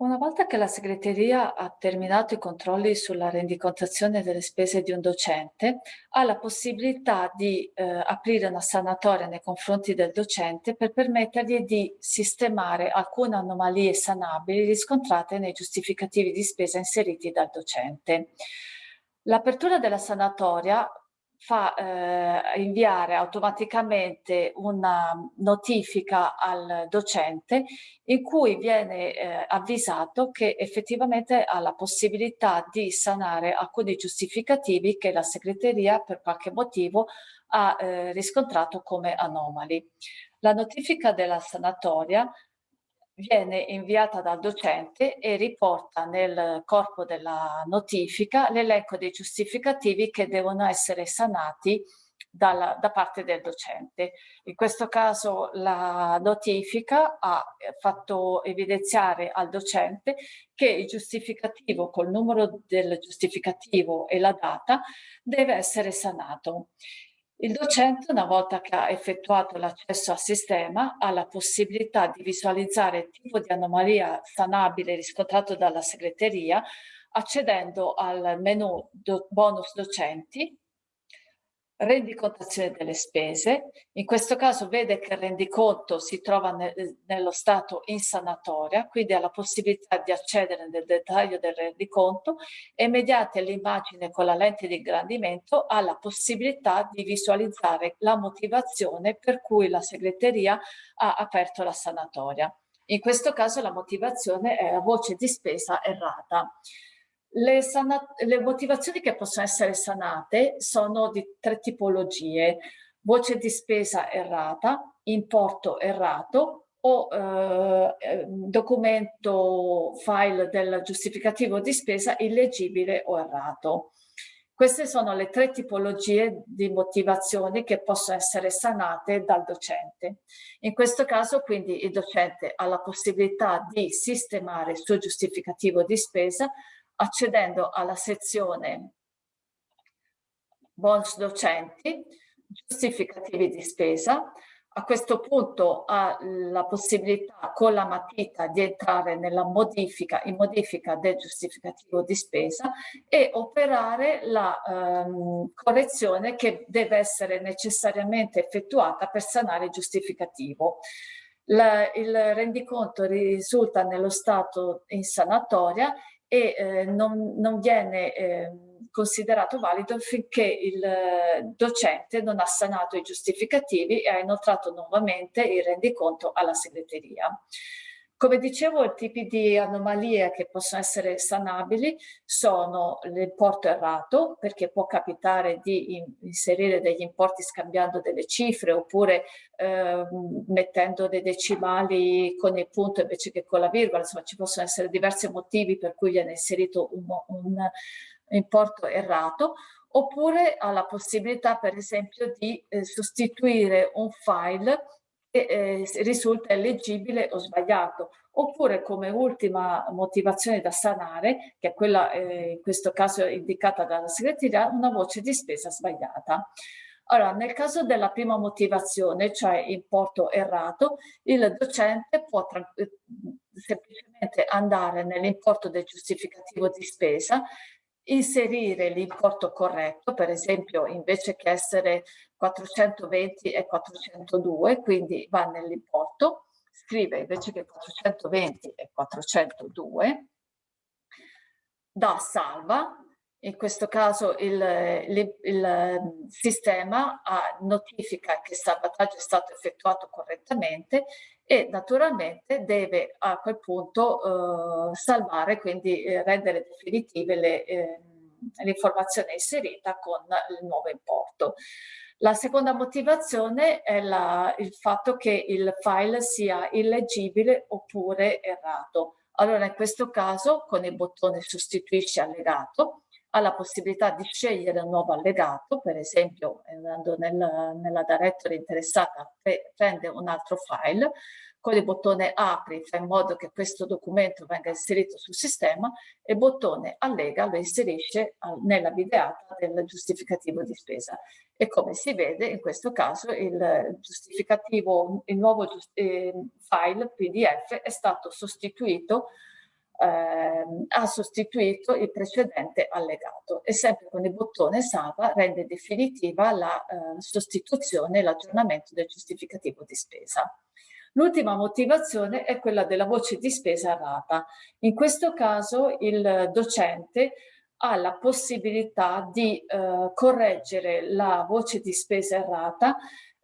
Una volta che la segreteria ha terminato i controlli sulla rendicontazione delle spese di un docente, ha la possibilità di eh, aprire una sanatoria nei confronti del docente per permettergli di sistemare alcune anomalie sanabili riscontrate nei giustificativi di spesa inseriti dal docente. L'apertura della sanatoria fa eh, inviare automaticamente una notifica al docente in cui viene eh, avvisato che effettivamente ha la possibilità di sanare alcuni giustificativi che la segreteria per qualche motivo ha eh, riscontrato come anomali. La notifica della sanatoria viene inviata dal docente e riporta nel corpo della notifica l'elenco dei giustificativi che devono essere sanati dalla, da parte del docente. In questo caso la notifica ha fatto evidenziare al docente che il giustificativo col numero del giustificativo e la data deve essere sanato. Il docente, una volta che ha effettuato l'accesso al sistema, ha la possibilità di visualizzare il tipo di anomalia sanabile riscontrato dalla segreteria accedendo al menu do bonus docenti rendicontazione delle spese, in questo caso vede che il rendiconto si trova ne nello stato in sanatoria, quindi ha la possibilità di accedere nel dettaglio del rendiconto e mediante l'immagine con la lente di ingrandimento ha la possibilità di visualizzare la motivazione per cui la segreteria ha aperto la sanatoria. In questo caso la motivazione è la voce di spesa errata. Le, le, motivazioni che possono essere sanate sono di tre tipologie, voce di spesa errata, importo errato o eh, ehm, documento file del giustificativo di spesa illeggibile o errato. Queste sono le tre tipologie di motivazioni che possono essere sanate dal docente. In questo caso quindi il docente ha la possibilità di sistemare il suo giustificativo di spesa accedendo alla sezione bonus docenti, giustificativi di spesa. A questo punto ha la possibilità con la matita di entrare nella modifica, in modifica del giustificativo di spesa e operare la ehm, correzione che deve essere necessariamente effettuata per sanare il giustificativo. La, il rendiconto risulta nello stato in sanatoria e eh, non, non, viene eh, considerato valido finché il eh, docente non ha sanato i giustificativi e ha inoltrato nuovamente il rendiconto alla segreteria. Come dicevo, i tipi di anomalie che possono essere sanabili sono l'importo errato, perché può capitare di inserire degli importi scambiando delle cifre oppure eh, mettendo dei decimali con il punto invece che con la virgola, insomma ci possono essere diversi motivi per cui viene inserito un, un importo errato, oppure ha la possibilità per esempio di eh, sostituire un file eh, risulta illeggibile o sbagliato, oppure come ultima motivazione da sanare, che è quella eh, in questo caso indicata dalla segreteria, una voce di spesa sbagliata. Allora, nel caso della prima motivazione, cioè importo errato, il docente può eh, semplicemente andare nell'importo del giustificativo di spesa inserire l'importo corretto, per esempio invece che essere 420 e 402, quindi va nell'importo, scrive invece che 420 e 402, da salva, in questo caso il, il, il sistema notifica che il salvataggio è stato effettuato correttamente e naturalmente deve a quel punto eh, salvare, quindi eh, rendere definitive le, eh, l'informazione inserita con il nuovo importo. La seconda motivazione è la, il fatto che il file sia illeggibile oppure errato. Allora in questo caso con il bottone sostituisci allegato ha la possibilità di scegliere un nuovo allegato, per esempio andando nel, nella directory interessata prende un altro file, con il bottone apri fa in modo che questo documento venga inserito sul sistema e il bottone allega lo inserisce nella videata del giustificativo di spesa. E come si vede in questo caso il giustificativo, il nuovo eh, file PDF è stato sostituito eh, ha sostituito il precedente allegato e sempre con il bottone salva rende definitiva la eh, sostituzione e l'aggiornamento del giustificativo di spesa. L'ultima motivazione è quella della voce di spesa errata. In questo caso il docente ha la possibilità di eh, correggere la voce di spesa errata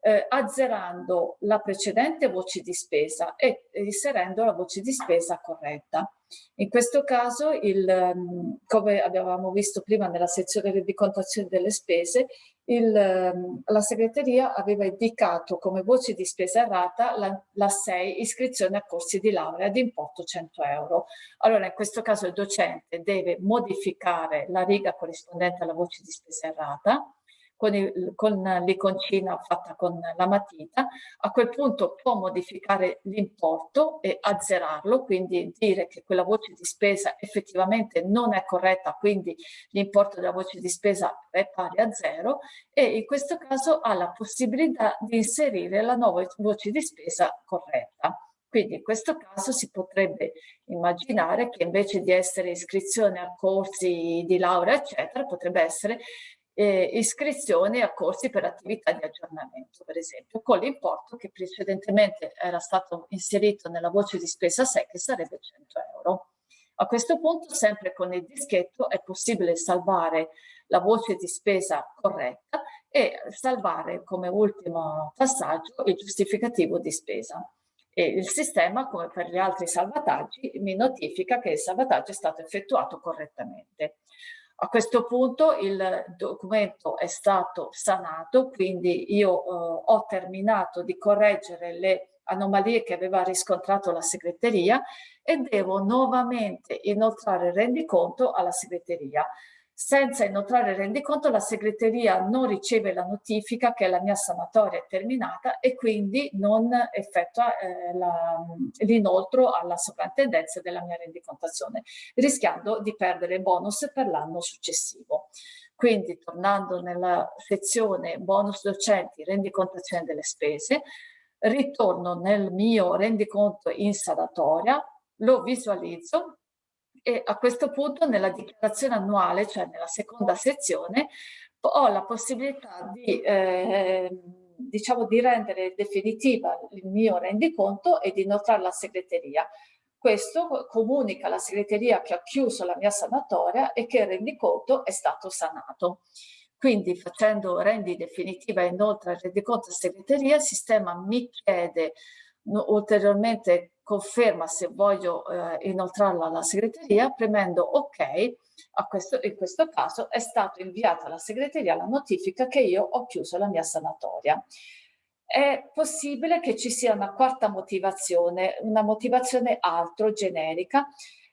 eh, azzerando la precedente voce di spesa e inserendo la voce di spesa corretta. In questo caso, il, ehm, come abbiamo visto prima nella sezione rendicontazione delle spese, il, ehm, la segreteria aveva indicato come voce di spesa errata la, la 6 iscrizione a corsi di laurea di importo 100 euro. Allora in questo caso il docente deve modificare la riga corrispondente alla voce di spesa errata con l'iconcina fatta con la matita, a quel punto può modificare l'importo e azzerarlo, quindi dire che quella voce di spesa effettivamente non è corretta, quindi l'importo della voce di spesa è pari a zero e in questo caso ha la possibilità di inserire la nuova voce di spesa corretta. Quindi in questo caso si potrebbe immaginare che invece di essere iscrizione a corsi di laurea, eccetera, potrebbe essere eh, iscrizioni a corsi per attività di aggiornamento, per esempio, con l'importo che precedentemente era stato inserito nella voce di spesa 6, che sarebbe 100 euro. A questo punto, sempre con il dischetto, è possibile salvare la voce di spesa corretta e salvare come ultimo passaggio il giustificativo di spesa. E il sistema, come per gli altri salvataggi, mi notifica che il salvataggio è stato effettuato correttamente. A questo punto il documento è stato sanato, quindi io eh, ho terminato di correggere le anomalie che aveva riscontrato la segreteria e devo nuovamente inoltrare il rendiconto alla segreteria. Senza inoltrare il rendiconto la segreteria non riceve la notifica che la mia sanatoria è terminata e quindi non effettua eh, l'inoltro alla sovrintendenza della mia rendicontazione, rischiando di perdere bonus per l'anno successivo. Quindi tornando nella sezione bonus docenti rendicontazione delle spese, ritorno nel mio rendiconto in sanatoria, lo visualizzo e a questo punto nella dichiarazione annuale, cioè nella seconda sezione, ho la possibilità di, eh, diciamo, di rendere definitiva il mio rendiconto e di inoltrare la segreteria. Questo comunica alla segreteria che ho chiuso la mia sanatoria e che il rendiconto è stato sanato. Quindi facendo rendi definitiva e inoltre il rendiconto a segreteria, il sistema mi chiede ulteriormente conferma se voglio eh, inoltrarla alla segreteria, premendo OK, questo, in questo caso è stata inviata alla segreteria la notifica che io ho chiuso la mia sanatoria. È possibile che ci sia una quarta motivazione, una motivazione altro, generica,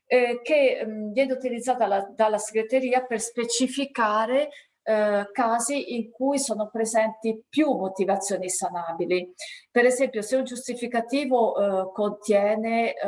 eh, che mh, mm, viene utilizzata la, dalla segreteria per specificare eh, casi in cui sono presenti più motivazioni sanabili. Per esempio, se un giustificativo eh, contiene eh,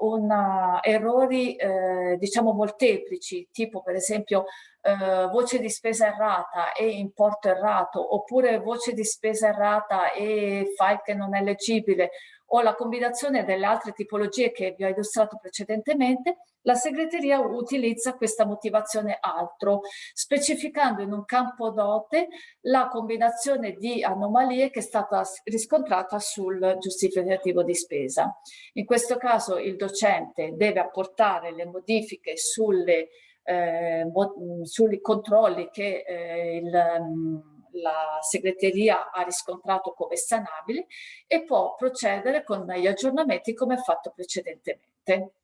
una, errori, eh, diciamo, molteplici, tipo per esempio eh, voce di spesa errata e importo errato, oppure voce di spesa errata e file che non è leggibile, o la combinazione delle altre tipologie che vi ho illustrato precedentemente, la segreteria utilizza questa motivazione altro, specificando in un campo dote la combinazione di anomalie che è stata riscontrata sul giustificativo di spesa. In questo caso il docente deve apportare le modifiche sulle, eh, sui controlli che eh, il la segreteria ha riscontrato come sanabili e può procedere con gli aggiornamenti come fatto precedentemente.